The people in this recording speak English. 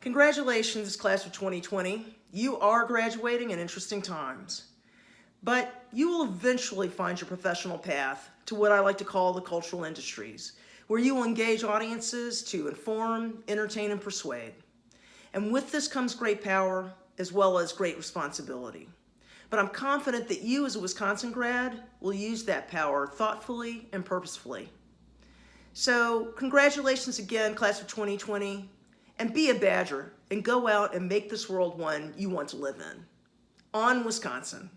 Congratulations, class of 2020. You are graduating in interesting times. But you will eventually find your professional path to what I like to call the cultural industries, where you will engage audiences to inform, entertain, and persuade. And with this comes great power as well as great responsibility. But I'm confident that you as a Wisconsin grad will use that power thoughtfully and purposefully. So congratulations again, class of 2020, and be a Badger and go out and make this world one you want to live in. On Wisconsin.